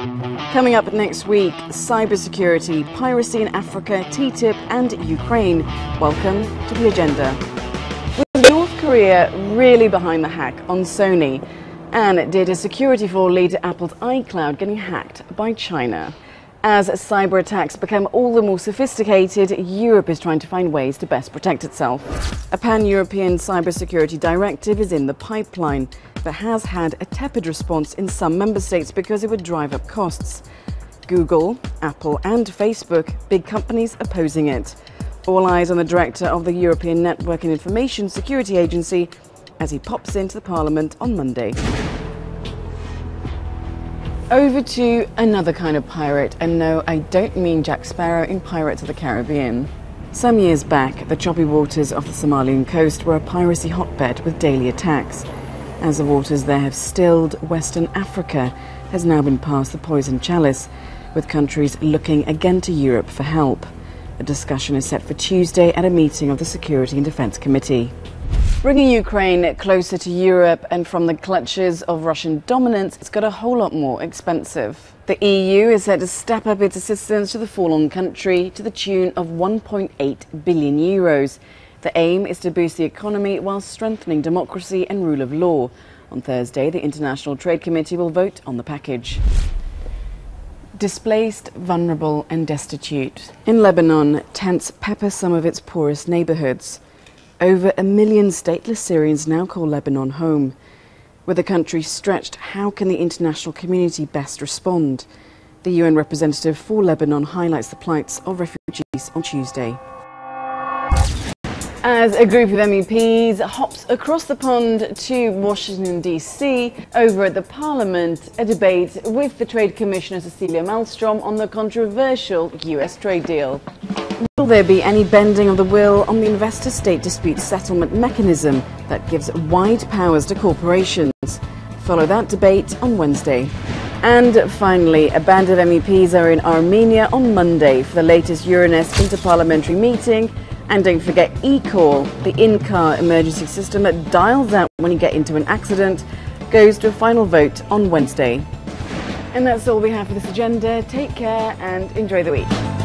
Coming up next week, cybersecurity, piracy in Africa, TTIP, and Ukraine. Welcome to the agenda. With North Korea really behind the hack on Sony, and did a security flaw lead to Apple's iCloud getting hacked by China? As cyber attacks become all the more sophisticated, Europe is trying to find ways to best protect itself. A pan European cybersecurity directive is in the pipeline, but has had a tepid response in some member states because it would drive up costs. Google, Apple, and Facebook, big companies opposing it. All eyes on the director of the European Network and Information Security Agency as he pops into the Parliament on Monday. Over to another kind of pirate, and no, I don't mean Jack Sparrow in Pirates of the Caribbean. Some years back, the choppy waters of the Somalian coast were a piracy hotbed with daily attacks. As the waters there have stilled, Western Africa has now been passed the poison chalice, with countries looking again to Europe for help. A discussion is set for Tuesday at a meeting of the Security and Defence Committee. Bringing Ukraine closer to Europe and from the clutches of Russian dominance, it's got a whole lot more expensive. The EU is set to step up its assistance to the fallen country to the tune of 1.8 billion euros. The aim is to boost the economy while strengthening democracy and rule of law. On Thursday, the International Trade Committee will vote on the package. Displaced, vulnerable, and destitute. In Lebanon, tents pepper some of its poorest neighborhoods. Over a million stateless Syrians now call Lebanon home. With the country stretched, how can the international community best respond? The UN representative for Lebanon highlights the plights of refugees on Tuesday. As a group of MEPs hops across the pond to Washington, D.C., over at the Parliament, a debate with the Trade Commissioner Cecilia Malmstrom on the controversial US trade deal. Will there be any bending of the will on the investor state dispute settlement mechanism that gives wide powers to corporations? Follow that debate on Wednesday. And finally, a band of MEPs are in Armenia on Monday for the latest Euronest interparliamentary meeting. And don't forget eCall, the in-car emergency system that dials out when you get into an accident, goes to a final vote on Wednesday. And that's all we have for this agenda. Take care and enjoy the week.